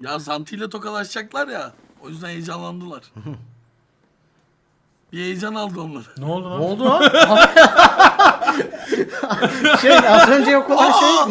Ya Zanti ile tokalaşacaklar ya. O yüzden heyecanlandılar. bir heyecan aldı onları. Ne oldu lan? Ne oldu lan? şey az önce yok olan şey